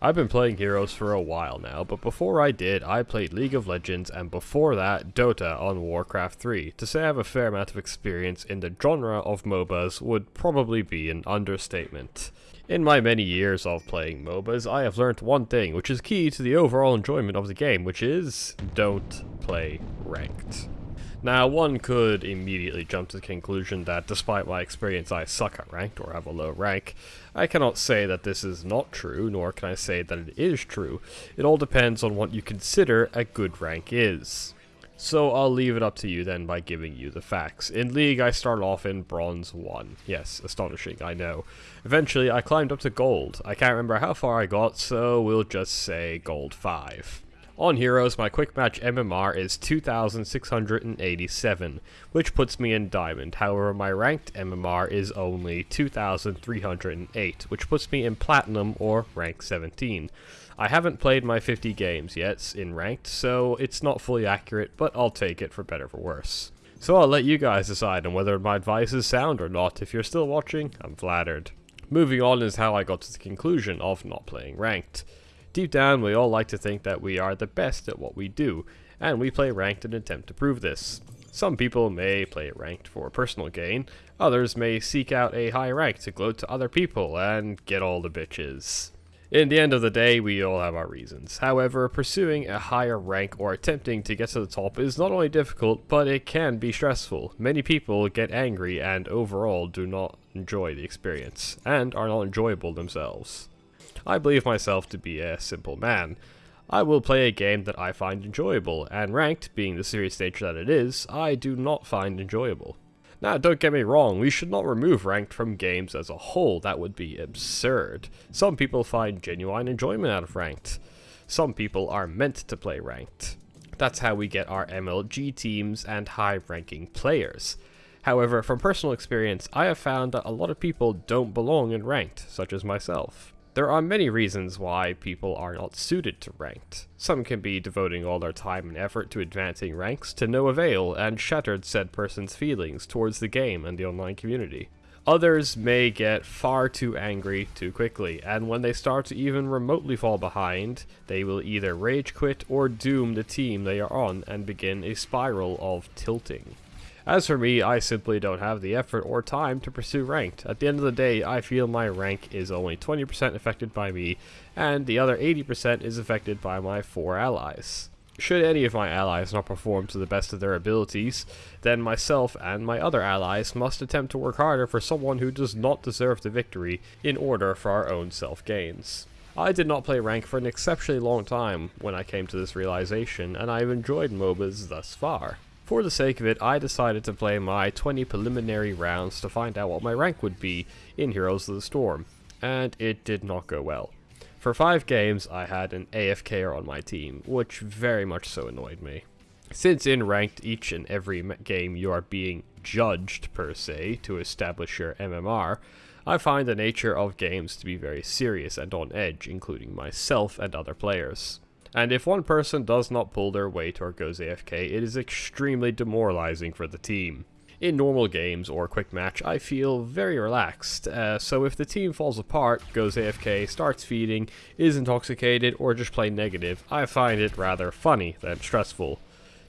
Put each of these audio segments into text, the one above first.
I've been playing Heroes for a while now, but before I did, I played League of Legends and before that, Dota on Warcraft 3. To say I have a fair amount of experience in the genre of MOBAs would probably be an understatement. In my many years of playing MOBAs, I have learned one thing, which is key to the overall enjoyment of the game, which is don't play ranked. Now, one could immediately jump to the conclusion that despite my experience I suck at ranked or have a low rank. I cannot say that this is not true, nor can I say that it is true. It all depends on what you consider a good rank is. So I'll leave it up to you then by giving you the facts. In League, I started off in Bronze 1. Yes, astonishing, I know. Eventually, I climbed up to Gold. I can't remember how far I got, so we'll just say Gold 5. On Heroes, my quick match MMR is 2687, which puts me in Diamond. However, my ranked MMR is only 2308, which puts me in Platinum or rank 17. I haven't played my 50 games yet in ranked, so it's not fully accurate, but I'll take it for better for worse. So I'll let you guys decide on whether my advice is sound or not. If you're still watching, I'm flattered. Moving on is how I got to the conclusion of not playing ranked. Deep down, we all like to think that we are the best at what we do, and we play ranked in an attempt to prove this. Some people may play ranked for personal gain, others may seek out a high rank to gloat to other people and get all the bitches. In the end of the day, we all have our reasons. However, pursuing a higher rank or attempting to get to the top is not only difficult, but it can be stressful. Many people get angry and overall do not enjoy the experience, and are not enjoyable themselves. I believe myself to be a simple man. I will play a game that I find enjoyable, and ranked, being the serious nature that it is, I do not find enjoyable. Now, don't get me wrong, we should not remove ranked from games as a whole, that would be absurd. Some people find genuine enjoyment out of ranked. Some people are meant to play ranked. That's how we get our MLG teams and high-ranking players. However, from personal experience, I have found that a lot of people don't belong in ranked, such as myself. There are many reasons why people are not suited to ranked. Some can be devoting all their time and effort to advancing ranks to no avail and shattered said person's feelings towards the game and the online community. Others may get far too angry too quickly, and when they start to even remotely fall behind, they will either rage quit or doom the team they are on and begin a spiral of tilting. As for me, I simply don't have the effort or time to pursue ranked. At the end of the day, I feel my rank is only 20% affected by me, and the other 80% is affected by my four allies. Should any of my allies not perform to the best of their abilities, then myself and my other allies must attempt to work harder for someone who does not deserve the victory in order for our own self-gains. I did not play rank for an exceptionally long time when I came to this realization, and I have enjoyed MOBAs thus far. For the sake of it, I decided to play my 20 preliminary rounds to find out what my rank would be in Heroes of the Storm, and it did not go well. For 5 games, I had an AFKer on my team, which very much so annoyed me. Since in ranked each and every game you are being judged per se to establish your MMR, I find the nature of games to be very serious and on edge, including myself and other players. And if one person does not pull their weight or goes AFK, it is extremely demoralizing for the team. In normal games or quick match, I feel very relaxed, uh, so if the team falls apart, goes AFK, starts feeding, is intoxicated, or just plain negative, I find it rather funny than stressful.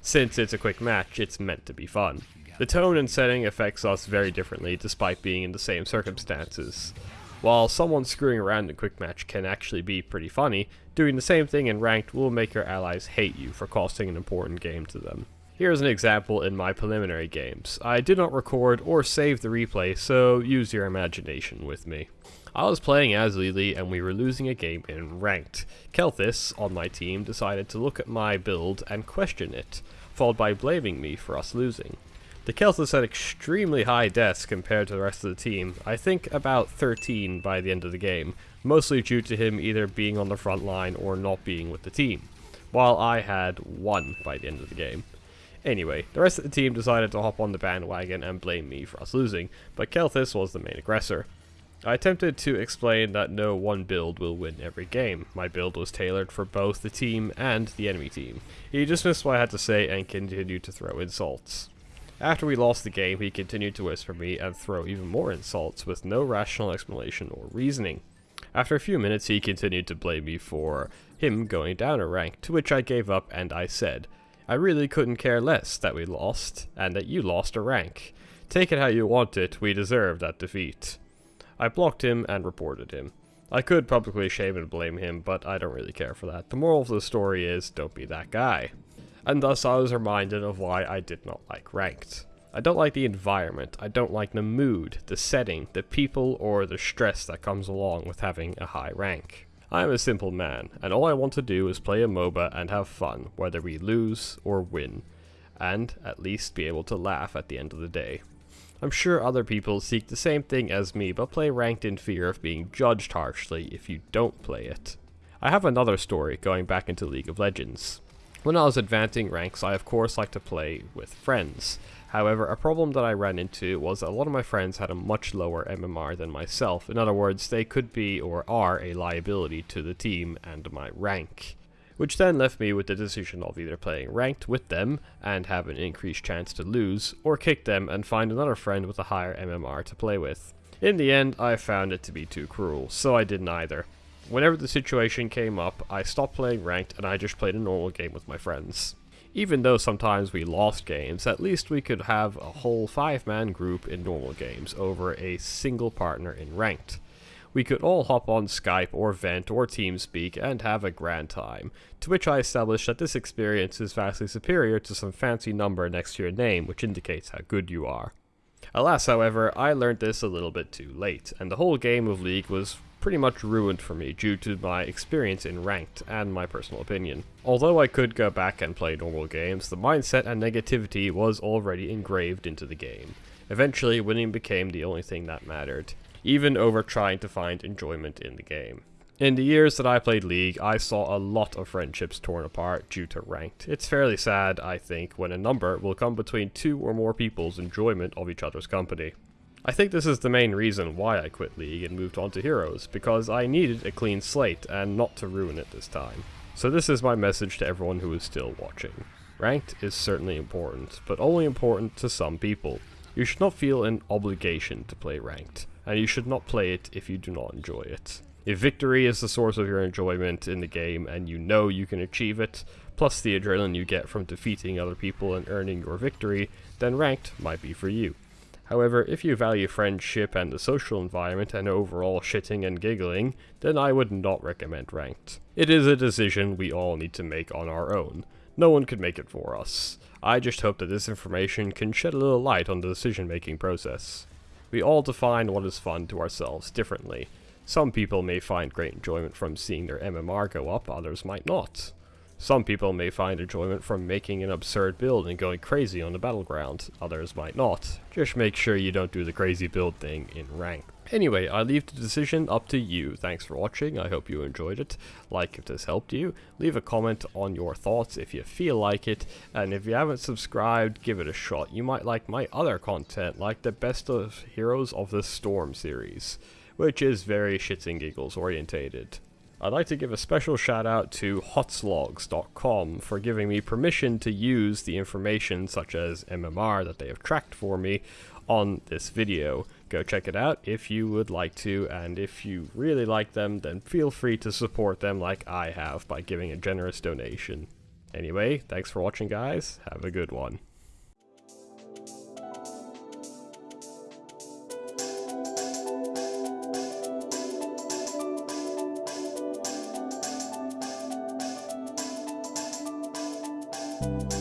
Since it's a quick match, it's meant to be fun. The tone and setting affects us very differently despite being in the same circumstances. While someone screwing around in quick match can actually be pretty funny, doing the same thing in ranked will make your allies hate you for costing an important game to them. Here's an example in my preliminary games. I did not record or save the replay, so use your imagination with me. I was playing as Li Li and we were losing a game in Ranked. Kael'thas, on my team, decided to look at my build and question it, followed by blaming me for us losing. The Kael'thas had extremely high deaths compared to the rest of the team, I think about 13 by the end of the game, mostly due to him either being on the front line or not being with the team, while I had 1 by the end of the game. Anyway, the rest of the team decided to hop on the bandwagon and blame me for us losing, but Kael'thas was the main aggressor. I attempted to explain that no one build will win every game. My build was tailored for both the team and the enemy team. He dismissed what I had to say and continued to throw insults. After we lost the game, he continued to whisper me and throw even more insults with no rational explanation or reasoning. After a few minutes he continued to blame me for him going down a rank, to which I gave up and I said, I really couldn't care less that we lost, and that you lost a rank. Take it how you want it, we deserved that defeat. I blocked him and reported him. I could publicly shame and blame him, but I don't really care for that. The moral of the story is, don't be that guy. And thus I was reminded of why I did not like ranked. I don't like the environment, I don't like the mood, the setting, the people, or the stress that comes along with having a high rank. I am a simple man, and all I want to do is play a MOBA and have fun, whether we lose or win, and at least be able to laugh at the end of the day. I'm sure other people seek the same thing as me, but play ranked in fear of being judged harshly if you don't play it. I have another story going back into League of Legends. When I was advancing ranks, I of course like to play with friends. However, a problem that I ran into was that a lot of my friends had a much lower MMR than myself. In other words, they could be or are a liability to the team and my rank. Which then left me with the decision of either playing ranked with them and have an increased chance to lose, or kick them and find another friend with a higher MMR to play with. In the end, I found it to be too cruel, so I did neither. Whenever the situation came up, I stopped playing ranked and I just played a normal game with my friends. Even though sometimes we lost games, at least we could have a whole five-man group in normal games over a single partner in ranked. We could all hop on Skype or Vent or TeamSpeak and have a grand time, to which I established that this experience is vastly superior to some fancy number next to your name which indicates how good you are. Alas, however, I learned this a little bit too late, and the whole game of League was pretty much ruined for me due to my experience in ranked and my personal opinion. Although I could go back and play normal games, the mindset and negativity was already engraved into the game. Eventually, winning became the only thing that mattered, even over trying to find enjoyment in the game. In the years that I played League, I saw a lot of friendships torn apart due to ranked. It's fairly sad, I think, when a number will come between two or more people's enjoyment of each other's company. I think this is the main reason why I quit League and moved on to Heroes, because I needed a clean slate and not to ruin it this time. So this is my message to everyone who is still watching. Ranked is certainly important, but only important to some people. You should not feel an obligation to play Ranked, and you should not play it if you do not enjoy it. If victory is the source of your enjoyment in the game and you know you can achieve it, plus the adrenaline you get from defeating other people and earning your victory, then Ranked might be for you. However, if you value friendship and the social environment and overall shitting and giggling, then I would not recommend ranked. It is a decision we all need to make on our own. No one could make it for us. I just hope that this information can shed a little light on the decision making process. We all define what is fun to ourselves differently. Some people may find great enjoyment from seeing their MMR go up, others might not. Some people may find enjoyment from making an absurd build and going crazy on the battleground, others might not. Just make sure you don't do the crazy build thing in rank. Anyway, I leave the decision up to you. Thanks for watching, I hope you enjoyed it. Like if this helped you, leave a comment on your thoughts if you feel like it, and if you haven't subscribed, give it a shot. You might like my other content, like the Best of Heroes of the Storm series, which is very shits and giggles orientated. I'd like to give a special shout out to hotslogs.com for giving me permission to use the information such as MMR that they have tracked for me on this video. Go check it out if you would like to, and if you really like them, then feel free to support them like I have by giving a generous donation. Anyway, thanks for watching guys, have a good one. You